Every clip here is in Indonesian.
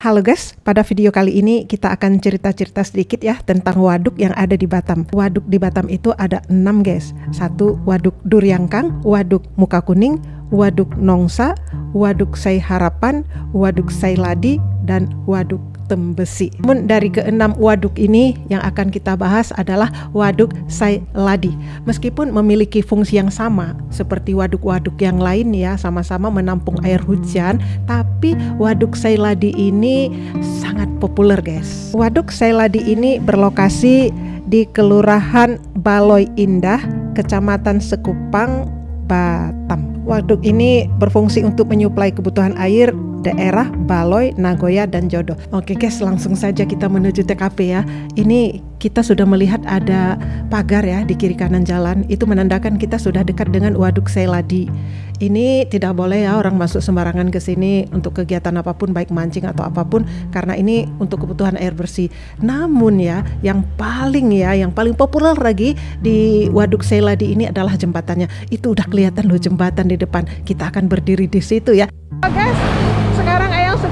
Halo guys, pada video kali ini kita akan cerita-cerita sedikit ya tentang waduk yang ada di Batam. Waduk di Batam itu ada 6 guys. Satu waduk Duryangkang, waduk Muka Kuning, waduk Nongsa, waduk Sai Harapan, waduk Sai Ladi, dan waduk Tembesi. Namun dari keenam waduk ini yang akan kita bahas adalah waduk Sai Ladi. Meskipun memiliki fungsi yang sama seperti waduk-waduk yang lain ya, sama-sama menampung air hujan, tapi waduk Sai Ladi ini sangat populer guys. Waduk Sai Ladi ini berlokasi di Kelurahan Baloy Indah, Kecamatan Sekupang, Batam. Waduk ini berfungsi untuk menyuplai kebutuhan air daerah Baloy, Nagoya, dan Jodoh. Oke guys, langsung saja kita menuju TKP ya. Ini kita sudah melihat ada pagar ya di kiri kanan jalan. Itu menandakan kita sudah dekat dengan Waduk Seladi. Ini tidak boleh ya orang masuk sembarangan ke sini untuk kegiatan apa pun baik mancing atau apa pun karena ini untuk kebutuhan air bersih. Namun ya, yang paling ya, yang paling populer lagi di Waduk Seladi ini adalah jembatannya. Itu udah kelihatan loh jembatan di depan. Kita akan berdiri di situ ya. Oh guys,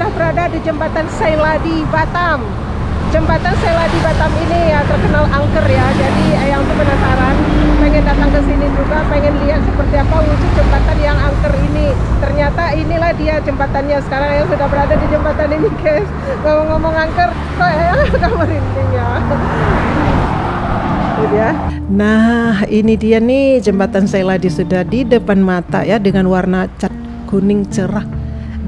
sudah berada di jembatan Seladi Batam. Jembatan Seladi Batam ini ya terkenal angker ya. Jadi Ayang tuh penasaran, pengen datang ke sini juga, pengen lihat seperti apa wujud jembatan yang angker ini. Ternyata inilah dia jembatannya. Sekarang Ayang sudah berada di jembatan ini, guys. Ngomong-ngomong angker, kok Ayang agak merinding ya. Nah, ini dia nih jembatan Seladi sudah di depan mata ya dengan warna cat kuning cerah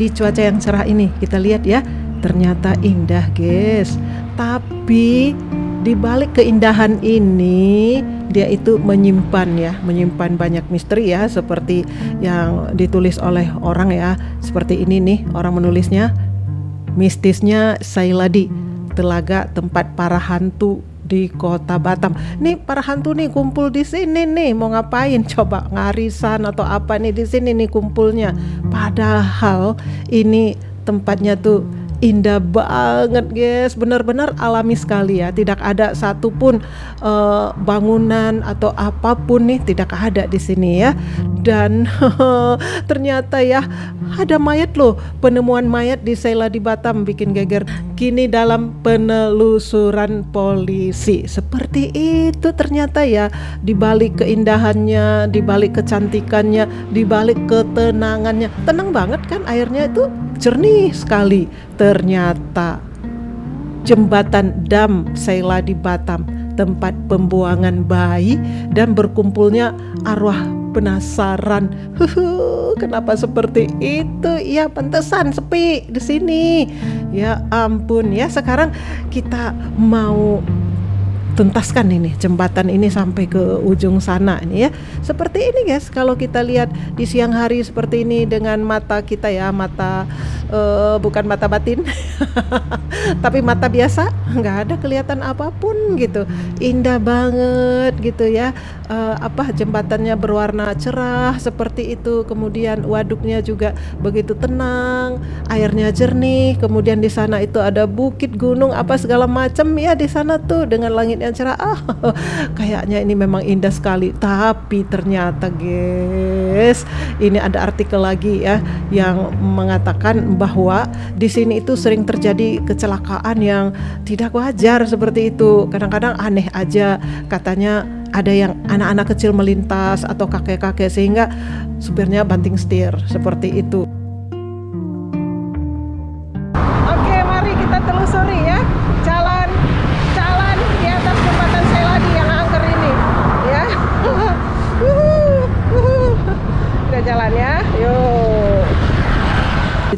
di cuaca yang cerah ini. Kita lihat ya ternyata indah guys. Tapi di balik keindahan ini dia itu menyimpan ya menyimpan banyak misteri ya seperti yang ditulis oleh orang ya. Seperti ini nih orang menulisnya mistisnya Sailadi telaga tempat para hantu di kota Batam. Nih para hantu nih kumpul di sini nih mau ngapain? Coba ngarisan atau apa nih di sini nih kumpulnya. Padahal ini tempatnya tuh indah banget guys. Benar-benar alami sekali ya. Tidak ada satupun uh, bangunan atau apa pun nih tidak ada di sini ya. Dan ternyata ya ada mayat loh. Penemuan mayat di Sela di Batam bikin geger. Kini dalam penelusuran polisi. Seperti itu ternyata ya. Dibalik keindahannya dibalik kecantikannya dibalik ketenangannya. Tenang banget kan airnya itu jernih sekali ternyata jembatan dam Sela di Batam tempat pembuangan bayi dan berkumpulnya arwah penasaran. kenapa seperti itu? Ya pantesan sepi di sini. Ya ampun ya. Sekarang kita mau tuntaskan ini jembatan ini sampai ke ujung sana ini ya. Seperti ini guys. Kalau kita lihat di siang hari seperti ini dengan mata kita ya mata uh, bukan mata batin tapi mata biasa nggak ada kelihatan apa pun gitu. Indah banget gitu ya uh, apa jembatannya berwarna cerah seperti itu kemudian waduknya juga begitu tenang airnya jernih kemudian di sana itu ada bukit gunung apa segala macam. Ya di sana tuh dengan langitnya yang cerah ah kayaknya ini memang indah sekali. Tapi ternyata guys ini ada artikel lagi ya yang mengatakan bahwa di sini itu sering terjadi kecelakaan yang tidak wajar seperti itu. Kadang-kadang aneh aja katanya ada yang anak-anak kecil melintas atau kakek-kakek sehingga supirnya banting setir seperti itu Oke, mari kita telusuri ya jalan jalan ya yuk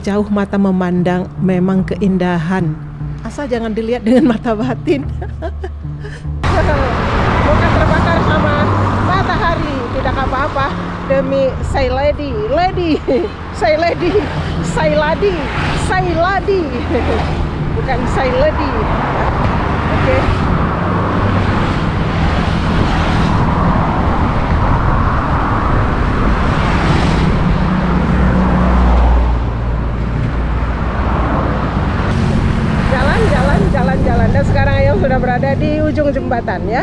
jauh mata memandang memang keindahan asal jangan dilihat dengan mata batin bukan terbakar sama matahari tidak apa-apa demi say lady lady say lady say lady say lady bukan say lady oke okay. berada di ujung jembatan ya.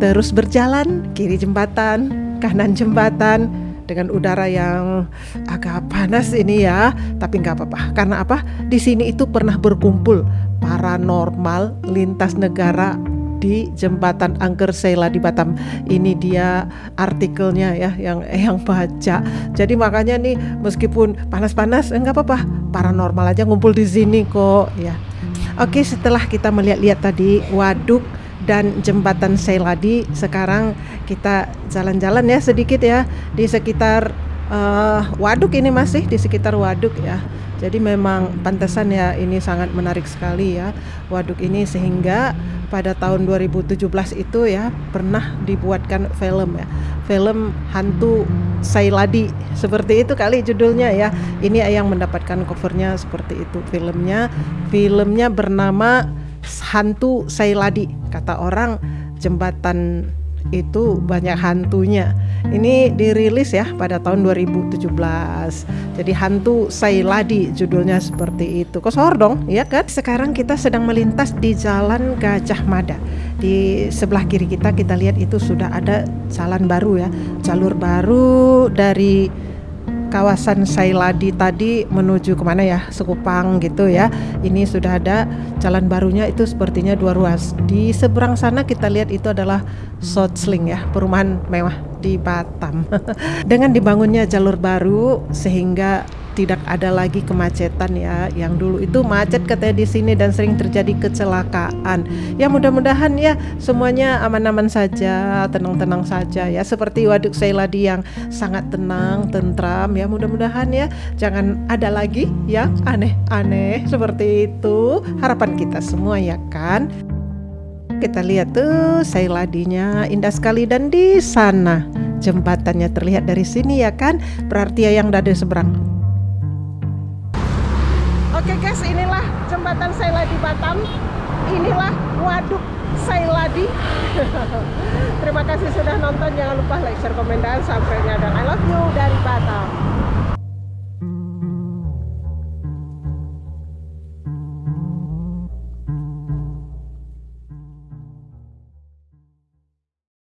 Terus berjalan kiri jembatan, kanan jembatan, dengan udara yang agak panas ini ya. Tapi nggak apa-apa. Karena apa? Di sini itu pernah berkumpul paranormal lintas negara di jembatan Angker Sela di Batam. Ini dia artikelnya ya yang yang baca. Jadi makanya nih meskipun panas-panas enggak eh, apa-apa, paranormal aja ngumpul di sini kok ya. Oke, setelah kita melihat-lihat tadi waduk dan jembatan Seladi sekarang kita jalan-jalan ya sedikit ya di sekitar uh, waduk ini masih di sekitar waduk ya. Jadi memang pantesan ya ini sangat menarik sekali ya waduk ini sehingga pada tahun 2017 itu ya pernah dibuatkan film ya. Film hantu Sailadi seperti itu kali judulnya ya. Ini yang mendapatkan covernya seperti itu filmnya. Filmnya bernama hantu Sailadi kata orang jembatan itu banyak hantunya. Ini dirilis ya pada tahun 2017. Jadi hantu Sailadi judulnya seperti itu. Kosor dong, ya kan? Sekarang kita sedang melintas di Jalan Gajah Mada. Di sebelah kiri kita kita lihat itu sudah ada jalan baru ya, jalur baru dari kawasan Sailadi tadi menuju ke mana ya? Sekupang gitu ya. Ini sudah ada jalan barunya itu sepertinya dua ruas. Di seberang sana kita lihat itu adalah Sotsling ya perumahan mewah di Batam. Dengan dibangunnya jalur baru sehingga tidak ada lagi kemacetan ya. Yang dulu itu macet katanya di sini dan sering terjadi kecelakaan. Ya mudah-mudahan ya semuanya aman-aman saja tenang-tenang saja ya. Seperti waduk Seiladi yang sangat tenang tentram ya. Mudah-mudahan ya jangan ada lagi yang aneh-aneh seperti itu. Harapan kita semua ya kan? Kita lihat tuh Seiladinya indah sekali dan di sana jembatannya terlihat dari sini ya kan? Berarti ya yang dari seberang Oke guys, inilah jembatan Sailadi Batam. Inilah waduk Sailadi. Terima kasih sudah nonton. Jangan lupa like, share, komen, dan subscribe-nya. Dan I love you dari Batam.